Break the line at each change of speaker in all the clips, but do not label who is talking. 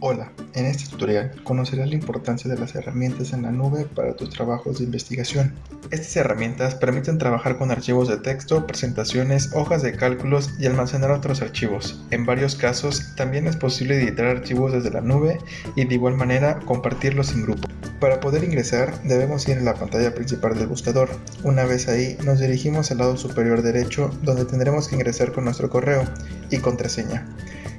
Hola, en este tutorial conocerás la importancia de las herramientas en la nube para tus trabajos de investigación. Estas herramientas permiten trabajar con archivos de texto, presentaciones, hojas de cálculos y almacenar otros archivos. En varios casos también es posible editar archivos desde la nube y de igual manera compartirlos en grupo. Para poder ingresar debemos ir a la pantalla principal del buscador. Una vez ahí nos dirigimos al lado superior derecho donde tendremos que ingresar con nuestro correo y contraseña.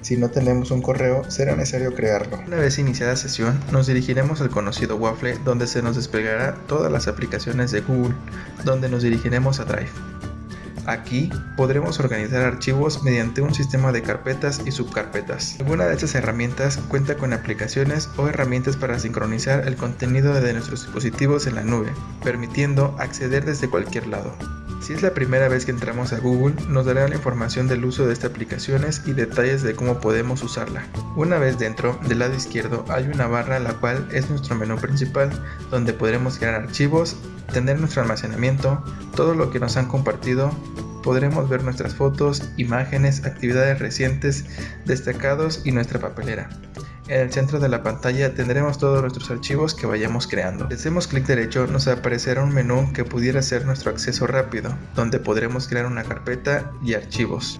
Si no tenemos un correo, será necesario crearlo. Una vez iniciada sesión, nos dirigiremos al conocido Waffle donde se nos desplegará todas las aplicaciones de Google, donde nos dirigiremos a Drive. Aquí podremos organizar archivos mediante un sistema de carpetas y subcarpetas. Alguna de estas herramientas cuenta con aplicaciones o herramientas para sincronizar el contenido de nuestros dispositivos en la nube, permitiendo acceder desde cualquier lado. Si es la primera vez que entramos a Google, nos dará la información del uso de estas aplicaciones y detalles de cómo podemos usarla. Una vez dentro, del lado izquierdo hay una barra la cual es nuestro menú principal, donde podremos crear archivos, tener nuestro almacenamiento, todo lo que nos han compartido, podremos ver nuestras fotos, imágenes, actividades recientes, destacados y nuestra papelera. En el centro de la pantalla tendremos todos nuestros archivos que vayamos creando. Si hacemos clic derecho nos aparecerá un menú que pudiera ser nuestro acceso rápido, donde podremos crear una carpeta y archivos.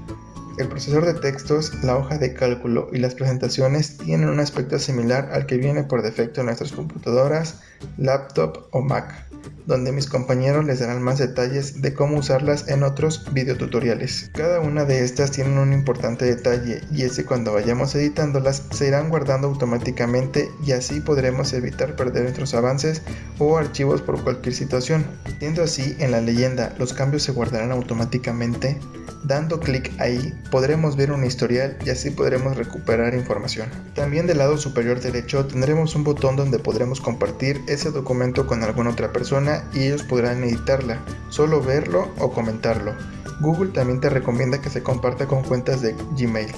El procesador de textos, la hoja de cálculo y las presentaciones tienen un aspecto similar al que viene por defecto en nuestras computadoras, laptop o Mac donde mis compañeros les darán más detalles de cómo usarlas en otros videotutoriales. Cada una de estas tiene un importante detalle y es que cuando vayamos editándolas se irán guardando automáticamente y así podremos evitar perder nuestros avances o archivos por cualquier situación. Siendo así, en la leyenda los cambios se guardarán automáticamente Dando clic ahí podremos ver un historial y así podremos recuperar información. También del lado superior derecho tendremos un botón donde podremos compartir ese documento con alguna otra persona y ellos podrán editarla, solo verlo o comentarlo. Google también te recomienda que se comparta con cuentas de Gmail.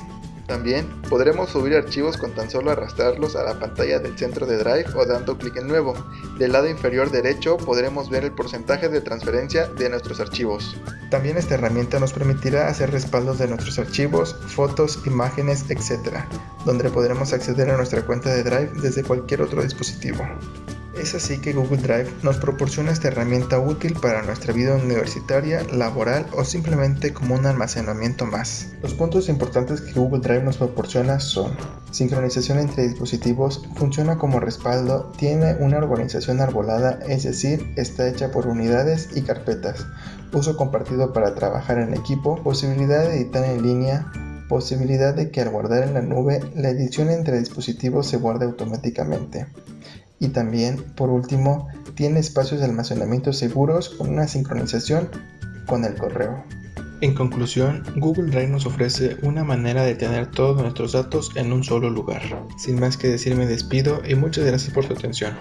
También podremos subir archivos con tan solo arrastrarlos a la pantalla del centro de Drive o dando clic en nuevo. Del lado inferior derecho podremos ver el porcentaje de transferencia de nuestros archivos. También esta herramienta nos permitirá hacer respaldos de nuestros archivos, fotos, imágenes, etc., donde podremos acceder a nuestra cuenta de Drive desde cualquier otro dispositivo. Es así que Google Drive nos proporciona esta herramienta útil para nuestra vida universitaria, laboral o simplemente como un almacenamiento más. Los puntos importantes que Google Drive nos proporciona son sincronización entre dispositivos, funciona como respaldo, tiene una organización arbolada, es decir, está hecha por unidades y carpetas, uso compartido para trabajar en equipo, posibilidad de editar en línea, posibilidad de que al guardar en la nube, la edición entre dispositivos se guarde automáticamente y también, por último, tiene espacios de almacenamiento seguros con una sincronización con el correo. En conclusión, Google Drive nos ofrece una manera de tener todos nuestros datos en un solo lugar. Sin más que decir me despido y muchas gracias por su atención.